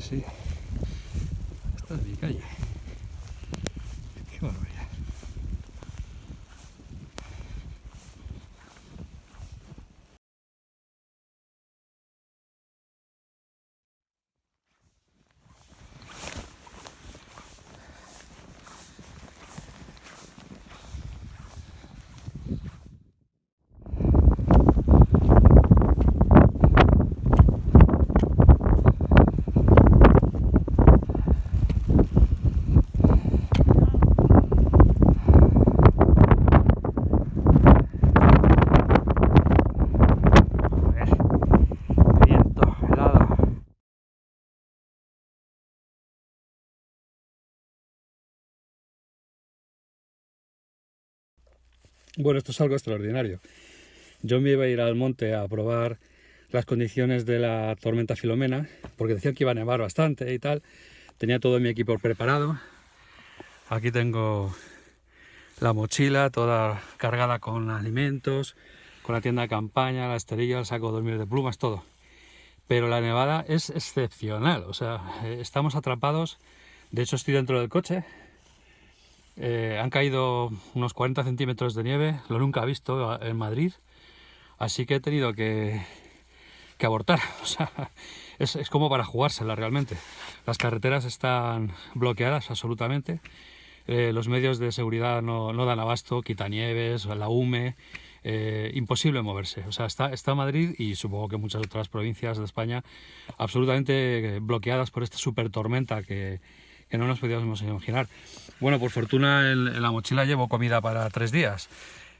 sí, sí. Esta es mi calle. Bueno, esto es algo extraordinario. Yo me iba a ir al monte a probar las condiciones de la tormenta Filomena, porque decía que iba a nevar bastante y tal. Tenía todo mi equipo preparado. Aquí tengo la mochila toda cargada con alimentos, con la tienda de campaña, la esterilla, el saco de dormir de plumas, todo. Pero la nevada es excepcional, o sea, eh, estamos atrapados. De hecho, estoy dentro del coche. Eh, han caído unos 40 centímetros de nieve, lo nunca he visto en Madrid. Así que he tenido que, que abortar. O sea, es, es como para jugársela realmente. Las carreteras están bloqueadas absolutamente. Eh, los medios de seguridad no, no dan abasto, quitanieves, la UME, eh, imposible moverse. O sea, está, está Madrid y supongo que muchas otras provincias de España absolutamente bloqueadas por esta super tormenta que, que no nos podíamos imaginar. Bueno, por fortuna en, la mochila llevo comida para tres días.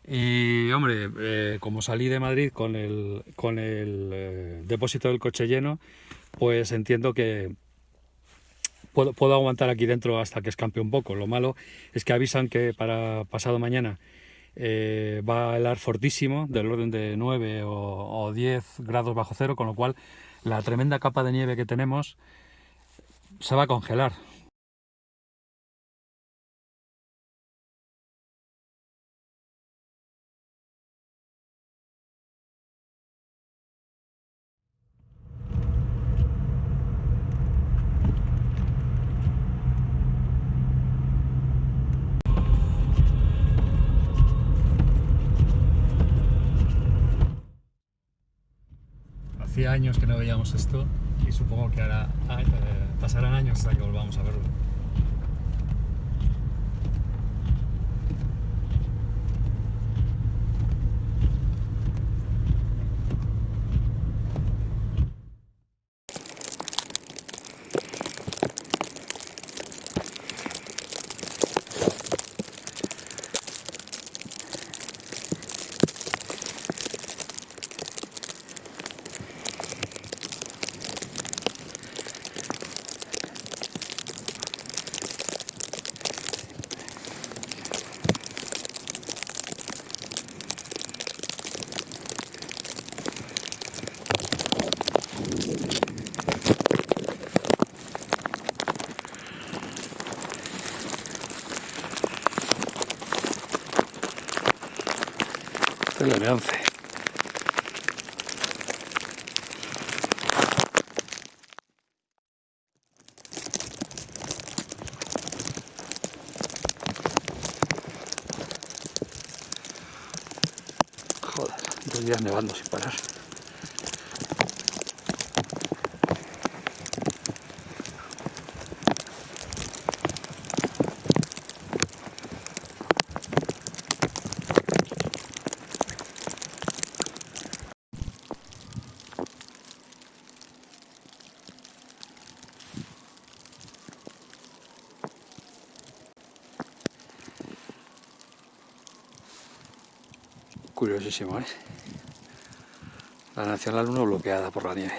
Y hombre, eh, como salí de Madrid con el, con el eh, depósito del coche lleno, pues entiendo que puedo, puedo aguantar aquí dentro hasta que escampe un poco. Lo malo es que avisan que para pasado mañana eh, va a helar fortísimo, del orden de 9 o, o 10 grados bajo cero, con lo cual la tremenda capa de nieve que tenemos se va a congelar. Años que no veíamos esto y supongo que ahora eh, pasarán años hasta que volvamos a verlo. El M11. Joder, dos días nevando sin parar. Curiosísimo, ¿eh? La Nacional 1 bloqueada por la nieve.